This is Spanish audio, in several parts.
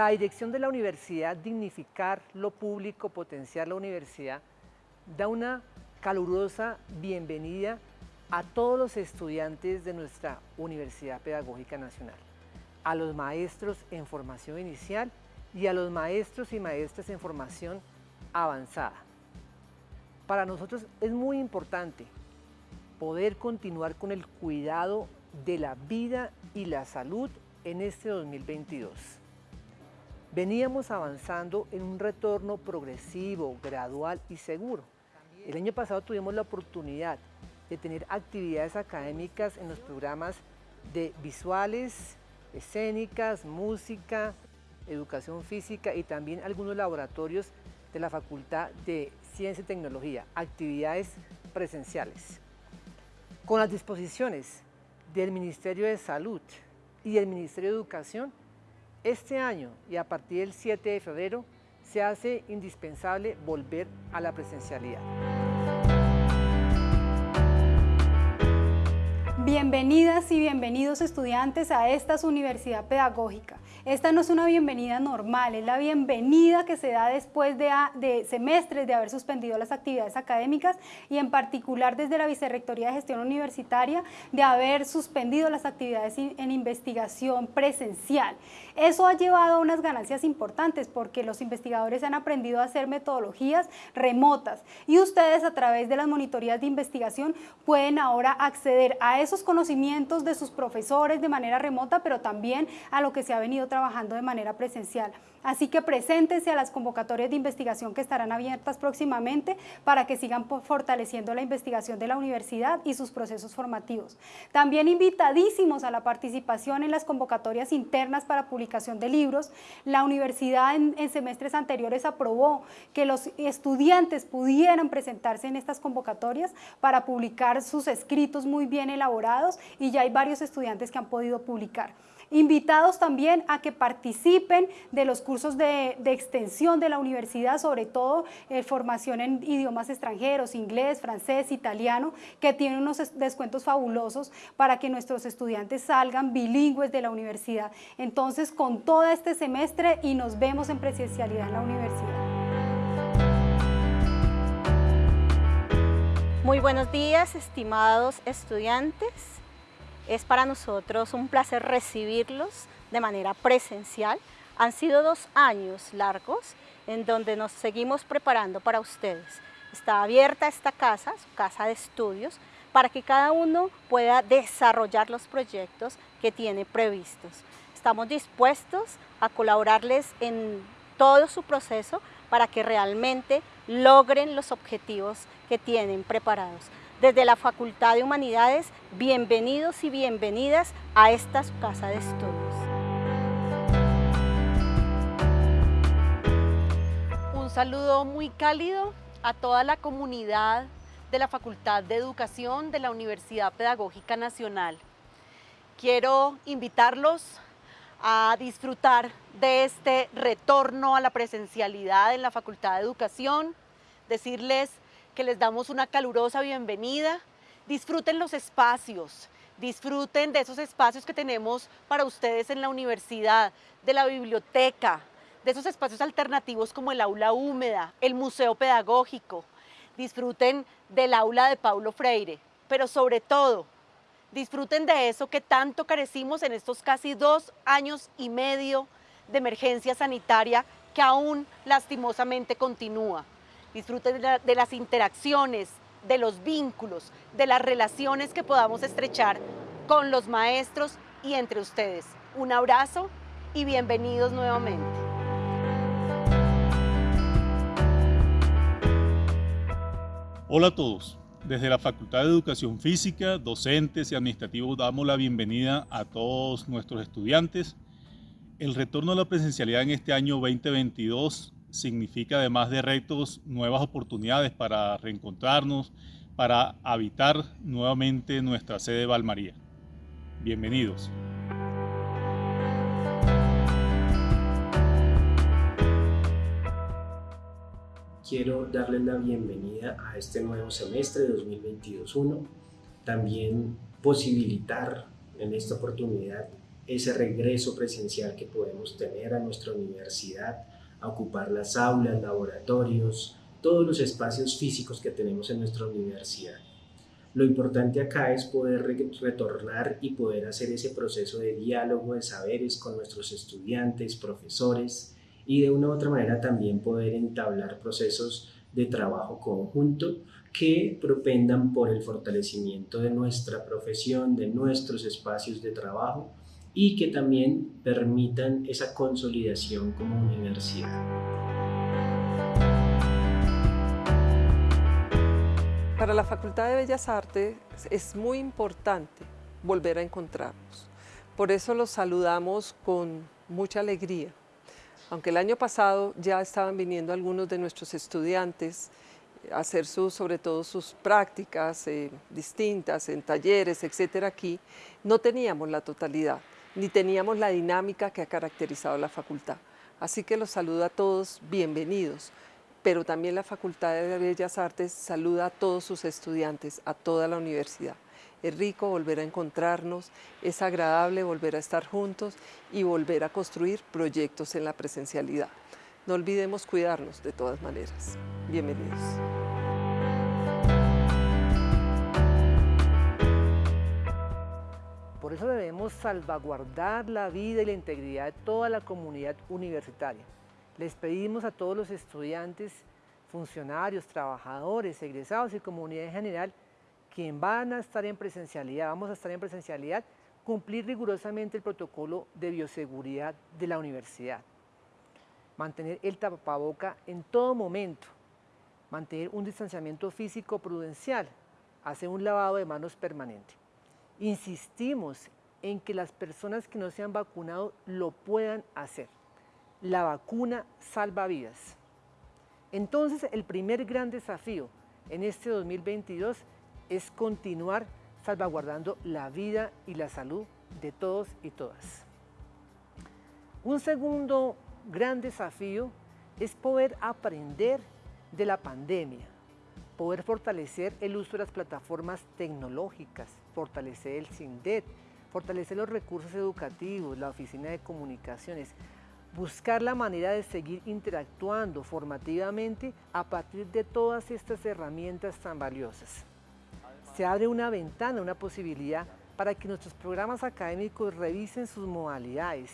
La dirección de la universidad, dignificar lo público, potenciar la universidad, da una calurosa bienvenida a todos los estudiantes de nuestra Universidad Pedagógica Nacional, a los maestros en formación inicial y a los maestros y maestras en formación avanzada. Para nosotros es muy importante poder continuar con el cuidado de la vida y la salud en este 2022. Veníamos avanzando en un retorno progresivo, gradual y seguro. El año pasado tuvimos la oportunidad de tener actividades académicas en los programas de visuales, escénicas, música, educación física y también algunos laboratorios de la Facultad de Ciencia y Tecnología, actividades presenciales. Con las disposiciones del Ministerio de Salud y el Ministerio de Educación, este año y a partir del 7 de febrero se hace indispensable volver a la presencialidad. Bienvenidas y bienvenidos estudiantes a esta universidad pedagógica. Esta no es una bienvenida normal, es la bienvenida que se da después de, semestres de haber suspendido las actividades académicas y en particular desde la Vicerrectoría de Gestión Universitaria de haber suspendido las actividades en investigación presencial. Eso ha llevado a unas ganancias importantes porque los investigadores han aprendido a hacer metodologías remotas y ustedes a través de las monitorías de investigación pueden ahora acceder a esos conocimientos de sus profesores de manera remota, pero también a lo que se ha venido trabajando de manera presencial. Así que preséntense a las convocatorias de investigación que estarán abiertas próximamente para que sigan fortaleciendo la investigación de la universidad y sus procesos formativos. También invitadísimos a la participación en las convocatorias internas para publicación de libros. La universidad en semestres anteriores aprobó que los estudiantes pudieran presentarse en estas convocatorias para publicar sus escritos muy bien elaborados y ya hay varios estudiantes que han podido publicar. Invitados también a que participen de los cursos de, extensión de la universidad, sobre todo eh, formación en idiomas extranjeros, inglés, francés, italiano, que tienen unos descuentos fabulosos para que nuestros estudiantes salgan bilingües de la universidad. Entonces, con todo este semestre y nos vemos en presencialidad en la universidad. Muy buenos días, estimados estudiantes. Es para nosotros un placer recibirlos de manera presencial. Han sido dos años largos en donde nos seguimos preparando para ustedes. Está abierta esta casa, su casa de estudios, para que cada uno pueda desarrollar los proyectos que tiene previstos. Estamos dispuestos a colaborarles en todo su proceso para que realmente logren los objetivos que tienen preparados desde la Facultad de Humanidades, bienvenidos y bienvenidas a esta casa de estudios. Un saludo muy cálido a toda la comunidad de la Facultad de Educación de la Universidad Pedagógica Nacional. Quiero invitarlos a disfrutar de este retorno a la presencialidad en la Facultad de Educación, decirles que les damos una calurosa bienvenida. Disfruten los espacios, disfruten de esos espacios que tenemos para ustedes en la universidad, de la biblioteca, de esos espacios alternativos como el aula húmeda, el museo pedagógico. Disfruten del aula de Paulo Freire, pero sobre todo, disfruten de eso que tanto carecimos en estos casi dos años y medio de emergencia sanitaria que aún lastimosamente continúa disfruten de, las interacciones, de los vínculos, de las relaciones que podamos estrechar con los maestros y entre ustedes. Un abrazo y bienvenidos nuevamente. Hola a todos. Desde la Facultad de Educación Física, docentes y administrativos damos la bienvenida a todos nuestros estudiantes. El retorno a la presencialidad en este año 2022 significa además de retos nuevas oportunidades para reencontrarnos, para habitar nuevamente nuestra sede Valmaría. Bienvenidos. Quiero darles la bienvenida a este nuevo semestre 2022-1. También posibilitar en esta oportunidad ese regreso presencial que podemos tener a nuestra universidad, a ocupar las aulas, laboratorios, todos los espacios físicos que tenemos en nuestra universidad. Lo importante acá es poder retornar y poder hacer ese proceso de diálogo de saberes con nuestros estudiantes, profesores y de una u otra manera también poder entablar procesos de trabajo conjunto que propendan por el fortalecimiento de nuestra profesión, de nuestros espacios de trabajo y que también permitan esa consolidación como universidad. Para la Facultad de Bellas Artes es muy importante volver a encontrarnos. Por eso los saludamos con mucha alegría. Aunque el año pasado ya estaban viniendo algunos de nuestros estudiantes a hacer sobre todo sus prácticas eh, distintas en talleres, etcétera, aquí, no teníamos la totalidad ni teníamos la dinámica que ha caracterizado la facultad. Así que los saludo a todos, bienvenidos, pero también la Facultad de Bellas Artes saluda a todos sus estudiantes, a toda la universidad. Es rico volver a encontrarnos, es agradable volver a estar juntos y volver a construir proyectos en la presencialidad. No olvidemos cuidarnos de todas maneras. Bienvenidos. Por eso debemos salvaguardar la vida y la integridad de toda la comunidad universitaria. Les pedimos a todos los estudiantes, funcionarios, trabajadores, egresados y comunidad en general, quien van a estar en presencialidad, vamos a estar en presencialidad, cumplir rigurosamente el protocolo de bioseguridad de la universidad. Mantener el tapaboca en todo momento, mantener un distanciamiento físico prudencial, hacer un lavado de manos permanente. Insistimos en que las personas que no se han vacunado lo puedan hacer. La vacuna salva vidas. Entonces, el primer gran desafío en este 2022 es continuar salvaguardando la vida y la salud de todos y todas. Un segundo gran desafío es poder aprender de la pandemia, poder fortalecer el uso de las plataformas tecnológicas, fortalecer el CINDET, fortalecer los recursos educativos, la oficina de comunicaciones, buscar la manera de seguir interactuando formativamente a partir de todas estas herramientas tan valiosas. Se abre una ventana, una posibilidad para que nuestros programas académicos revisen sus modalidades,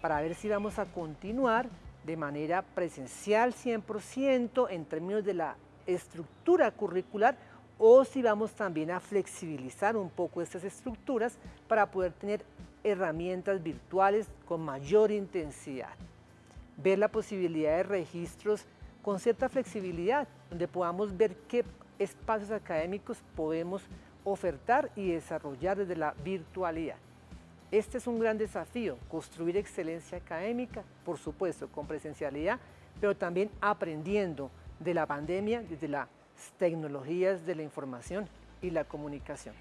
para ver si vamos a continuar de manera presencial 100% en términos de la estructura curricular o si vamos también a flexibilizar un poco estas estructuras para poder tener herramientas virtuales con mayor intensidad. Ver la posibilidad de registros con cierta flexibilidad, donde podamos ver qué espacios académicos podemos ofertar y desarrollar desde la virtualidad. Este es un gran desafío, construir excelencia académica, por supuesto, con presencialidad, pero también aprendiendo de la pandemia desde las tecnologías de la información y la comunicación.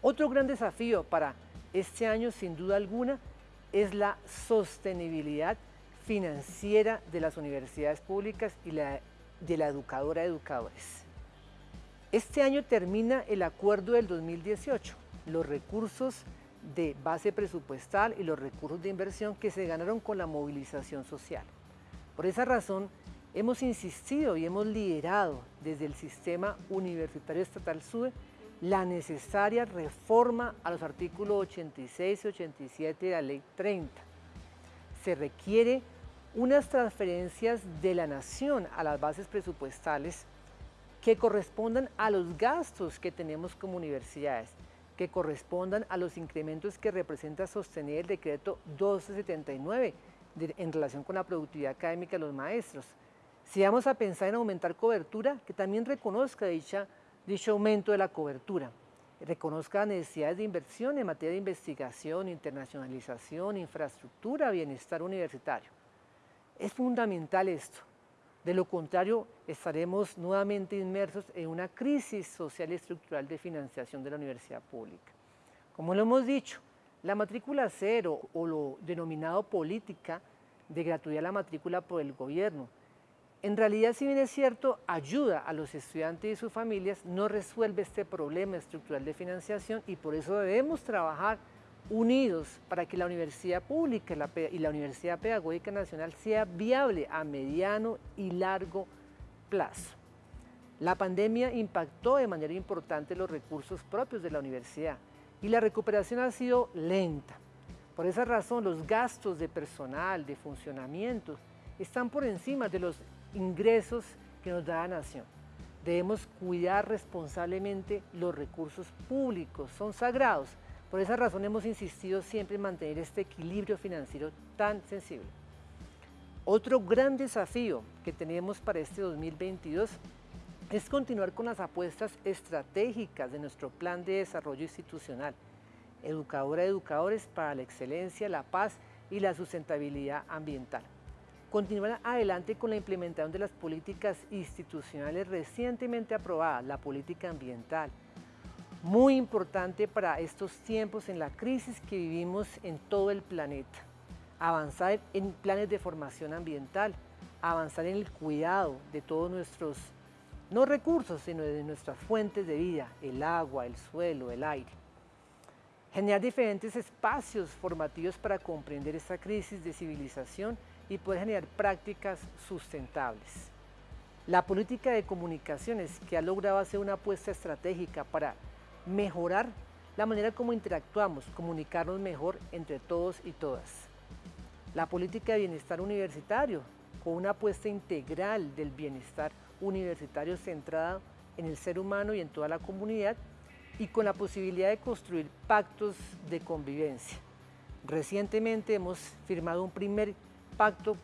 Otro gran desafío para este año, sin duda alguna, es la sostenibilidad financiera de las universidades públicas y la, de la educadora de educadores. Este año termina el acuerdo del 2018, los recursos de base presupuestal y los recursos de inversión que se ganaron con la movilización social. Por esa razón, Hemos insistido y hemos liderado desde el sistema universitario estatal SUBE la necesaria reforma a los artículos 86 y 87 de la Ley 30. Se requiere unas transferencias de la nación a las bases presupuestales que correspondan a los gastos que tenemos como universidades, que correspondan a los incrementos que representa sostener el decreto 1279 en relación con la productividad académica de los maestros, si vamos a pensar en aumentar cobertura, que también reconozca dicha, dicho aumento de la cobertura, reconozca necesidades de inversión en materia de investigación, internacionalización, infraestructura, bienestar universitario. Es fundamental esto. De lo contrario, estaremos nuevamente inmersos en una crisis social y estructural de financiación de la universidad pública. Como lo hemos dicho, la matrícula cero o lo denominado política de gratuidad a la matrícula por el gobierno en realidad, si bien es cierto, ayuda a los estudiantes y sus familias, no resuelve este problema estructural de financiación y por eso debemos trabajar unidos para que la universidad pública y la Universidad Pedagógica Nacional sea viable a mediano y largo plazo. La pandemia impactó de manera importante los recursos propios de la universidad y la recuperación ha sido lenta. Por esa razón, los gastos de personal, de funcionamiento, están por encima de los ingresos que nos da la nación. Debemos cuidar responsablemente los recursos públicos, son sagrados. Por esa razón hemos insistido siempre en mantener este equilibrio financiero tan sensible. Otro gran desafío que tenemos para este 2022 es continuar con las apuestas estratégicas de nuestro plan de desarrollo institucional, educadora de educadores para la excelencia, la paz y la sustentabilidad ambiental continuar adelante con la implementación de las políticas institucionales recientemente aprobadas, la política ambiental, muy importante para estos tiempos en la crisis que vivimos en todo el planeta. Avanzar en planes de formación ambiental, avanzar en el cuidado de todos nuestros, no recursos, sino de nuestras fuentes de vida, el agua, el suelo, el aire. Generar diferentes espacios formativos para comprender esta crisis de civilización y poder generar prácticas sustentables. La política de comunicaciones que ha logrado hacer una apuesta estratégica para mejorar la manera como interactuamos, comunicarnos mejor entre todos y todas. La política de bienestar universitario, con una apuesta integral del bienestar universitario centrada en el ser humano y en toda la comunidad y con la posibilidad de construir pactos de convivencia. Recientemente hemos firmado un primer pacto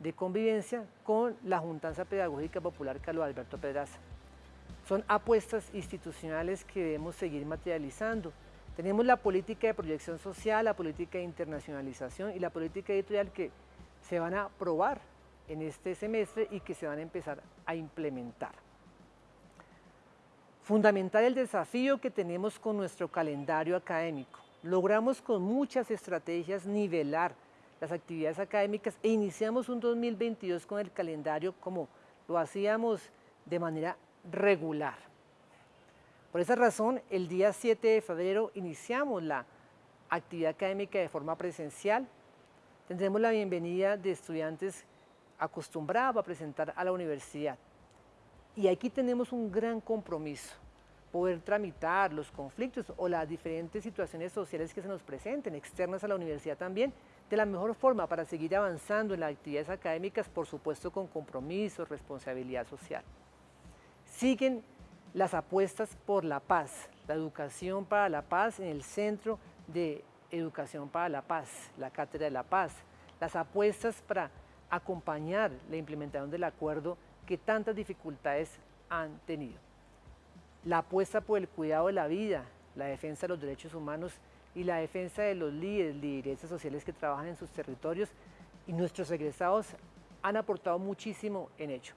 de convivencia con la Juntanza Pedagógica Popular Carlos Alberto Pedraza. Son apuestas institucionales que debemos seguir materializando. Tenemos la política de proyección social, la política de internacionalización y la política editorial que se van a aprobar en este semestre y que se van a empezar a implementar. Fundamental el desafío que tenemos con nuestro calendario académico. Logramos con muchas estrategias nivelar las actividades académicas e iniciamos un 2022 con el calendario como lo hacíamos de manera regular. Por esa razón, el día 7 de febrero iniciamos la actividad académica de forma presencial. Tendremos la bienvenida de estudiantes acostumbrados a presentar a la universidad. Y aquí tenemos un gran compromiso, poder tramitar los conflictos o las diferentes situaciones sociales que se nos presenten, externas a la universidad también, de la mejor forma para seguir avanzando en las actividades académicas, por supuesto con compromiso, responsabilidad social. Siguen las apuestas por la paz, la educación para la paz en el Centro de Educación para la Paz, la Cátedra de la Paz, las apuestas para acompañar la implementación del acuerdo que tantas dificultades han tenido. La apuesta por el cuidado de la vida, la defensa de los derechos humanos y la defensa de los líderes, lideresas sociales que trabajan en sus territorios y nuestros egresados han aportado muchísimo en ello.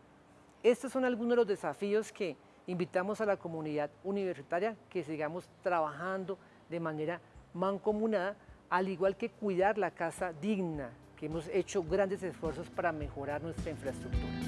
Estos son algunos de los desafíos que invitamos a la comunidad universitaria que sigamos trabajando de manera mancomunada, al igual que cuidar la casa digna, que hemos hecho grandes esfuerzos para mejorar nuestra infraestructura.